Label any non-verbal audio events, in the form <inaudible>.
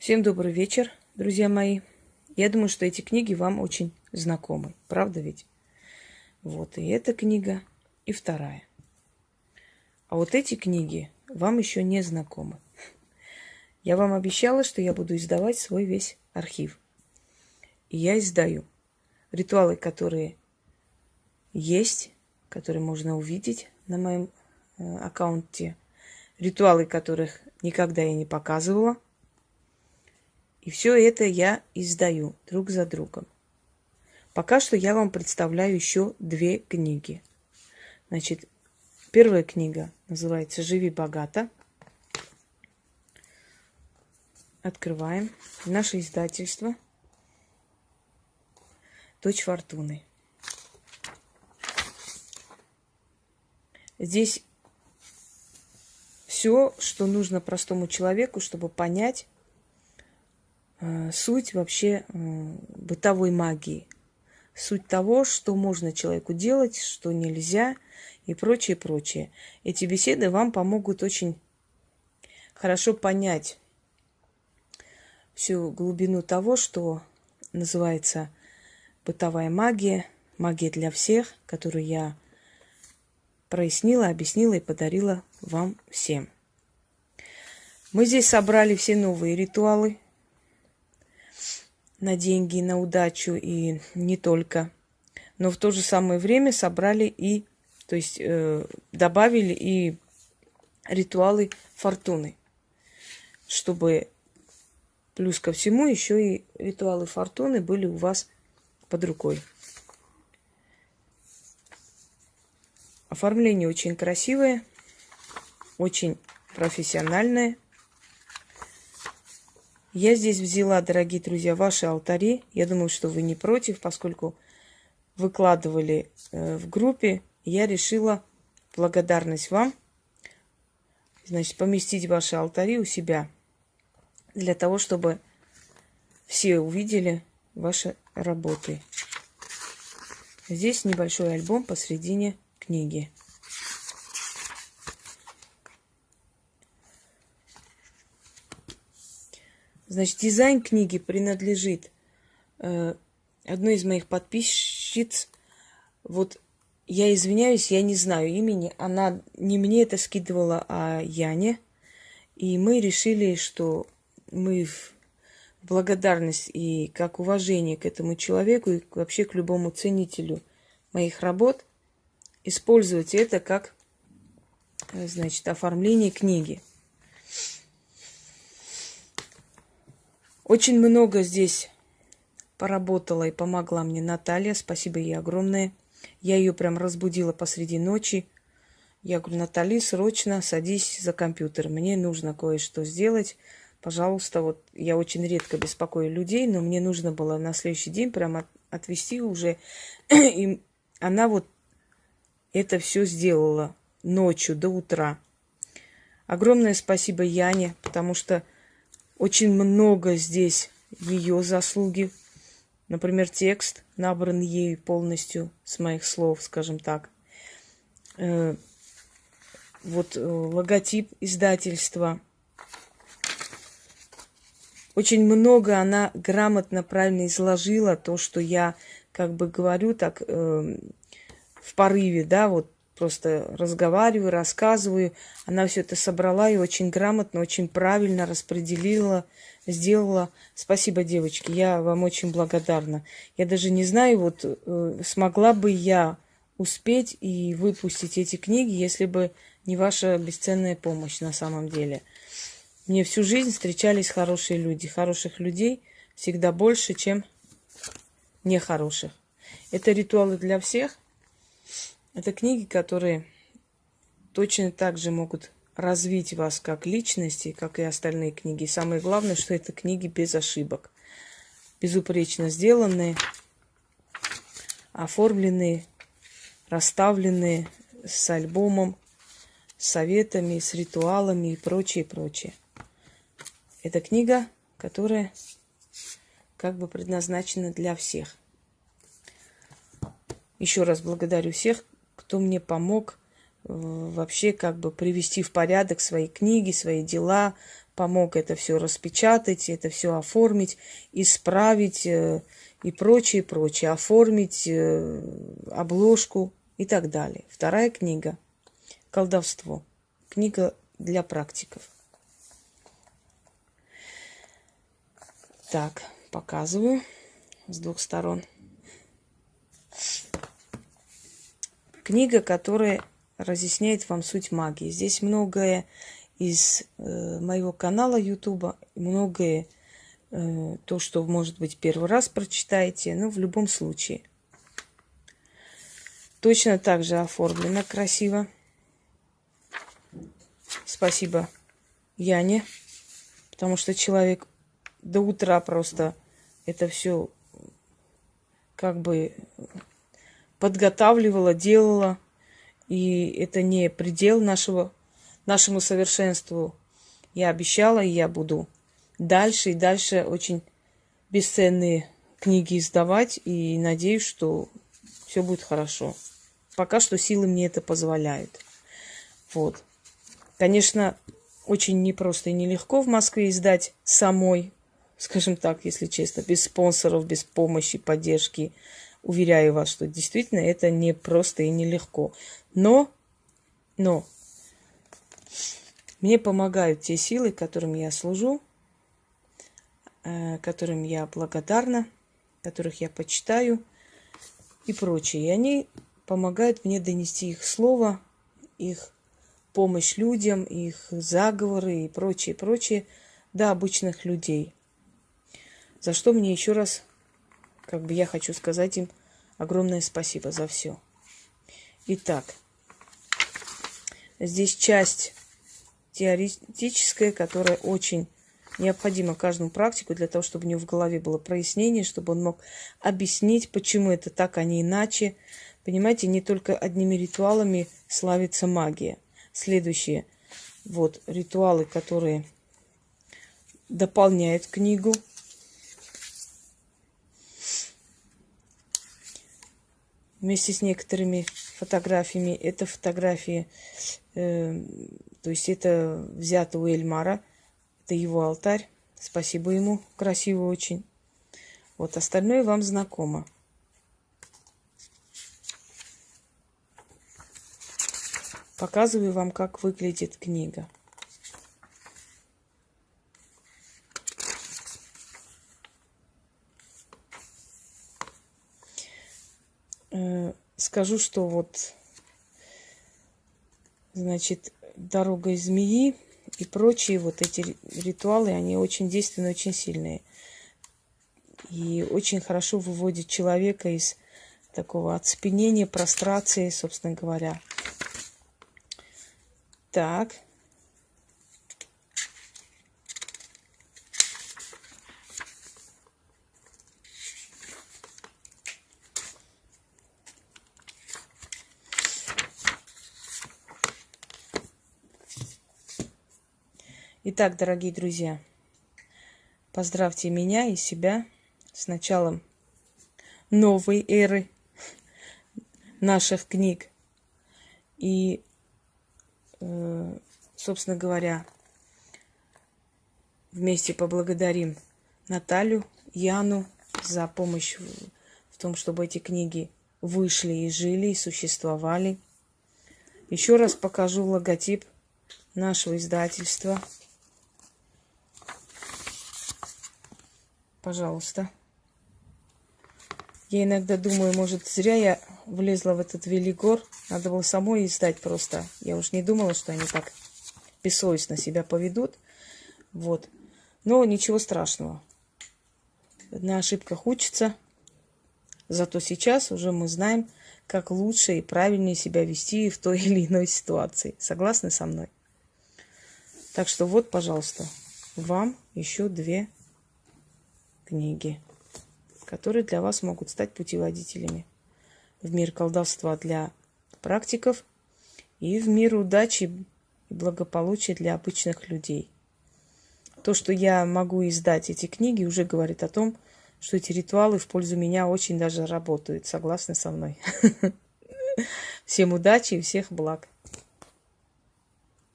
Всем добрый вечер, друзья мои. Я думаю, что эти книги вам очень знакомы. Правда ведь? Вот и эта книга, и вторая. А вот эти книги вам еще не знакомы. Я вам обещала, что я буду издавать свой весь архив. И я издаю ритуалы, которые есть, которые можно увидеть на моем э, аккаунте, ритуалы, которых никогда я не показывала – и все это я издаю друг за другом. Пока что я вам представляю еще две книги. Значит, первая книга называется «Живи богато». Открываем. Наше издательство. Дочь Фортуны. Здесь все, что нужно простому человеку, чтобы понять, суть вообще э, бытовой магии. Суть того, что можно человеку делать, что нельзя и прочее, прочее. Эти беседы вам помогут очень хорошо понять всю глубину того, что называется бытовая магия, магия для всех, которую я прояснила, объяснила и подарила вам всем. Мы здесь собрали все новые ритуалы, на деньги, на удачу и не только. Но в то же самое время собрали и, то есть э, добавили и ритуалы фортуны, чтобы плюс ко всему еще и ритуалы фортуны были у вас под рукой. Оформление очень красивое, очень профессиональное – я здесь взяла, дорогие друзья, ваши алтари. Я думаю, что вы не против, поскольку выкладывали э, в группе. Я решила благодарность вам, значит, поместить ваши алтари у себя. Для того, чтобы все увидели ваши работы. Здесь небольшой альбом посредине книги. Значит, дизайн книги принадлежит э, одной из моих подписчиц. Вот я извиняюсь, я не знаю имени. Она не мне это скидывала, а Яне. И мы решили, что мы в благодарность и как уважение к этому человеку и вообще к любому ценителю моих работ использовать это как, э, значит, оформление книги. Очень много здесь поработала и помогла мне Наталья. Спасибо ей огромное. Я ее прям разбудила посреди ночи. Я говорю, Натали, срочно садись за компьютер. Мне нужно кое-что сделать. Пожалуйста, вот я очень редко беспокою людей, но мне нужно было на следующий день прямо отвести уже. <clears throat> И она вот это все сделала ночью до утра. Огромное спасибо Яне, потому что очень много здесь ее заслуги. Например, текст набран ей полностью с моих слов, скажем так. Э, вот э, логотип издательства. Очень много она грамотно, правильно изложила то, что я как бы говорю так э, в порыве, да, вот просто разговариваю, рассказываю. Она все это собрала и очень грамотно, очень правильно распределила, сделала. Спасибо, девочки, я вам очень благодарна. Я даже не знаю, вот э, смогла бы я успеть и выпустить эти книги, если бы не ваша бесценная помощь на самом деле. Мне всю жизнь встречались хорошие люди. Хороших людей всегда больше, чем нехороших. Это ритуалы для всех – это книги, которые точно так же могут развить вас как личности, как и остальные книги. Самое главное, что это книги без ошибок. Безупречно сделанные, оформленные, расставленные с альбомом, с советами, с ритуалами и прочее, прочее. Это книга, которая как бы предназначена для всех. Еще раз благодарю всех, кто мне помог вообще как бы привести в порядок свои книги, свои дела, помог это все распечатать, это все оформить, исправить э, и прочее, прочее, оформить э, обложку и так далее. Вторая книга «Колдовство». Книга для практиков. Так, показываю с двух сторон. Книга, которая разъясняет вам суть магии. Здесь многое из э, моего канала Ютуба, многое э, то, что, может быть, первый раз прочитаете, но в любом случае. Точно так же оформлено красиво. Спасибо Яне, потому что человек до утра просто это все как бы подготавливала, делала. И это не предел нашего, нашему совершенству. Я обещала, и я буду дальше и дальше очень бесценные книги издавать. И надеюсь, что все будет хорошо. Пока что силы мне это позволяют. Вот. Конечно, очень непросто и нелегко в Москве издать самой, скажем так, если честно, без спонсоров, без помощи, поддержки. Уверяю вас, что действительно это не просто и нелегко. Но, но, мне помогают те силы, которым я служу, э, которым я благодарна, которых я почитаю и прочее. И они помогают мне донести их слово, их помощь людям, их заговоры и прочее, прочее до обычных людей. За что мне еще раз, как бы я хочу сказать им огромное спасибо за все. Итак, здесь часть теоретическая, которая очень необходима каждому практику для того, чтобы у него в голове было прояснение, чтобы он мог объяснить, почему это так, а не иначе. Понимаете, не только одними ритуалами славится магия. Следующие вот ритуалы, которые дополняют книгу – вместе с некоторыми фотографиями. Это фотографии, э, то есть это взято у Эльмара. Это его алтарь. Спасибо ему, красиво очень. Вот остальное вам знакомо. Показываю вам, как выглядит книга. Э, скажу, что вот, значит, дорога змеи и прочие вот эти ритуалы, они очень действенные, очень сильные. И очень хорошо выводят человека из такого оцепенения, прострации, собственно говоря. Так. Итак, дорогие друзья, поздравьте меня и себя с началом новой эры наших книг. И, э, собственно говоря, вместе поблагодарим Наталью, Яну за помощь в том, чтобы эти книги вышли и жили, и существовали. Еще раз покажу логотип нашего издательства – Пожалуйста. Я иногда думаю, может, зря я влезла в этот велигор. Надо было самой издать просто. Я уж не думала, что они так бессовестно себя поведут. Вот. Но ничего страшного. На ошибках учится. Зато сейчас уже мы знаем, как лучше и правильнее себя вести в той или иной ситуации. Согласны со мной? Так что вот, пожалуйста, вам еще две книги, которые для вас могут стать путеводителями в мир колдовства для практиков и в мир удачи и благополучия для обычных людей. То, что я могу издать эти книги, уже говорит о том, что эти ритуалы в пользу меня очень даже работают. Согласны со мной? <laughs> Всем удачи и всех благ.